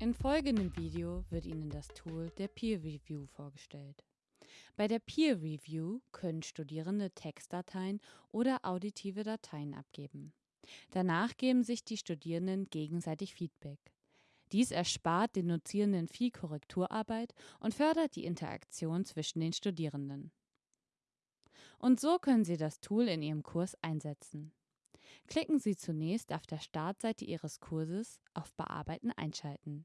In folgendem Video wird Ihnen das Tool der Peer Review vorgestellt. Bei der Peer Review können Studierende Textdateien oder auditive Dateien abgeben. Danach geben sich die Studierenden gegenseitig Feedback. Dies erspart den Dozierenden viel Korrekturarbeit und fördert die Interaktion zwischen den Studierenden. Und so können Sie das Tool in Ihrem Kurs einsetzen. Klicken Sie zunächst auf der Startseite Ihres Kurses auf Bearbeiten einschalten.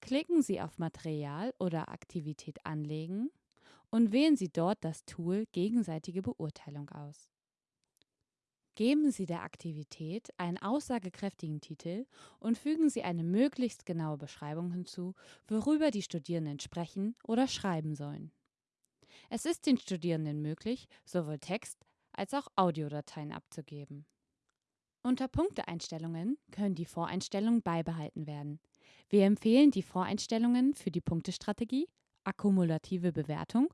Klicken Sie auf Material oder Aktivität anlegen und wählen Sie dort das Tool Gegenseitige Beurteilung aus. Geben Sie der Aktivität einen aussagekräftigen Titel und fügen Sie eine möglichst genaue Beschreibung hinzu, worüber die Studierenden sprechen oder schreiben sollen. Es ist den Studierenden möglich, sowohl Text als auch Audiodateien abzugeben. Unter Punkteeinstellungen können die Voreinstellungen beibehalten werden. Wir empfehlen die Voreinstellungen für die Punktestrategie, akkumulative Bewertung,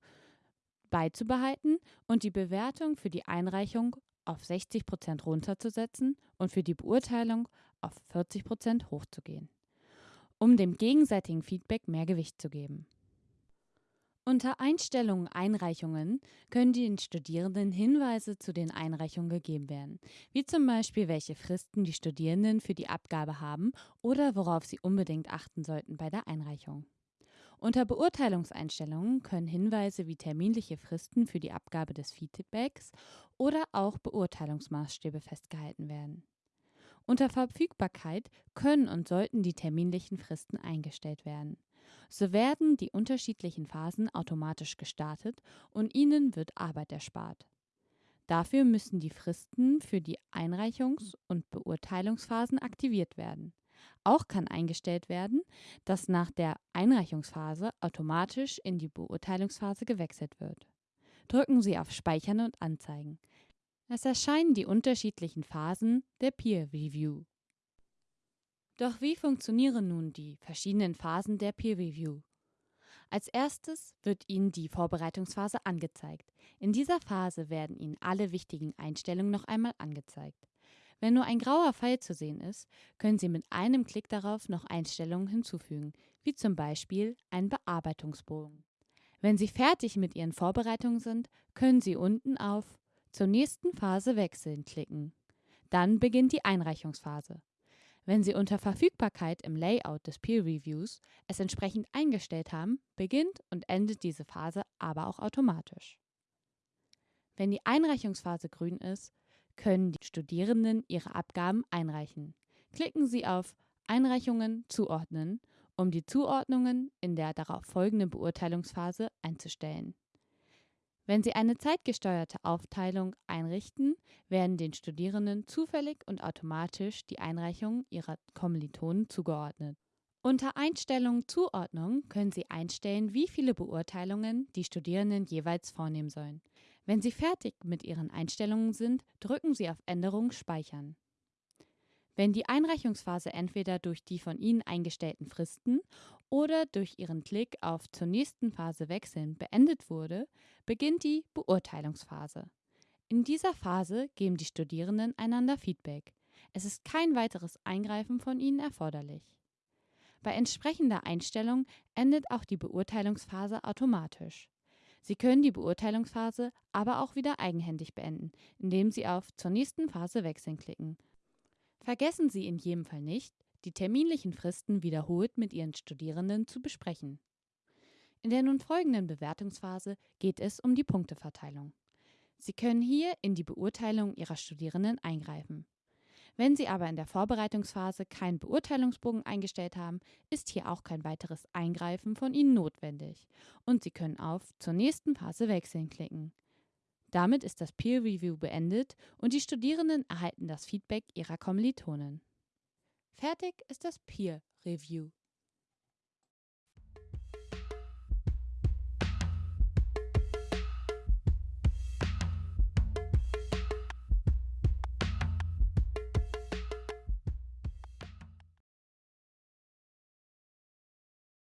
beizubehalten und die Bewertung für die Einreichung auf 60% runterzusetzen und für die Beurteilung auf 40% hochzugehen, um dem gegenseitigen Feedback mehr Gewicht zu geben. Unter Einstellungen Einreichungen können den Studierenden Hinweise zu den Einreichungen gegeben werden, wie zum Beispiel welche Fristen die Studierenden für die Abgabe haben oder worauf sie unbedingt achten sollten bei der Einreichung. Unter Beurteilungseinstellungen können Hinweise wie terminliche Fristen für die Abgabe des Feedbacks oder auch Beurteilungsmaßstäbe festgehalten werden. Unter Verfügbarkeit können und sollten die terminlichen Fristen eingestellt werden. So werden die unterschiedlichen Phasen automatisch gestartet und Ihnen wird Arbeit erspart. Dafür müssen die Fristen für die Einreichungs- und Beurteilungsphasen aktiviert werden. Auch kann eingestellt werden, dass nach der Einreichungsphase automatisch in die Beurteilungsphase gewechselt wird. Drücken Sie auf Speichern und Anzeigen. Es erscheinen die unterschiedlichen Phasen der Peer Review. Doch wie funktionieren nun die verschiedenen Phasen der Peer Review? Als erstes wird Ihnen die Vorbereitungsphase angezeigt. In dieser Phase werden Ihnen alle wichtigen Einstellungen noch einmal angezeigt. Wenn nur ein grauer Pfeil zu sehen ist, können Sie mit einem Klick darauf noch Einstellungen hinzufügen, wie zum Beispiel einen Bearbeitungsbogen. Wenn Sie fertig mit Ihren Vorbereitungen sind, können Sie unten auf Zur nächsten Phase wechseln klicken. Dann beginnt die Einreichungsphase. Wenn Sie unter Verfügbarkeit im Layout des Peer Reviews es entsprechend eingestellt haben, beginnt und endet diese Phase aber auch automatisch. Wenn die Einreichungsphase grün ist, können die Studierenden ihre Abgaben einreichen. Klicken Sie auf Einreichungen zuordnen, um die Zuordnungen in der darauf folgenden Beurteilungsphase einzustellen. Wenn Sie eine zeitgesteuerte Aufteilung einrichten, werden den Studierenden zufällig und automatisch die Einreichungen ihrer Kommilitonen zugeordnet. Unter Einstellungen Zuordnung können Sie einstellen, wie viele Beurteilungen die Studierenden jeweils vornehmen sollen. Wenn Sie fertig mit Ihren Einstellungen sind, drücken Sie auf Änderungen Speichern. Wenn die Einreichungsphase entweder durch die von Ihnen eingestellten Fristen oder durch Ihren Klick auf zur nächsten Phase wechseln beendet wurde, beginnt die Beurteilungsphase. In dieser Phase geben die Studierenden einander Feedback. Es ist kein weiteres Eingreifen von Ihnen erforderlich. Bei entsprechender Einstellung endet auch die Beurteilungsphase automatisch. Sie können die Beurteilungsphase aber auch wieder eigenhändig beenden, indem Sie auf Zur nächsten Phase wechseln klicken Vergessen Sie in jedem Fall nicht, die terminlichen Fristen wiederholt mit Ihren Studierenden zu besprechen. In der nun folgenden Bewertungsphase geht es um die Punkteverteilung. Sie können hier in die Beurteilung Ihrer Studierenden eingreifen. Wenn Sie aber in der Vorbereitungsphase keinen Beurteilungsbogen eingestellt haben, ist hier auch kein weiteres Eingreifen von Ihnen notwendig und Sie können auf Zur nächsten Phase wechseln klicken. Damit ist das Peer Review beendet und die Studierenden erhalten das Feedback ihrer Kommilitonen. Fertig ist das Peer Review.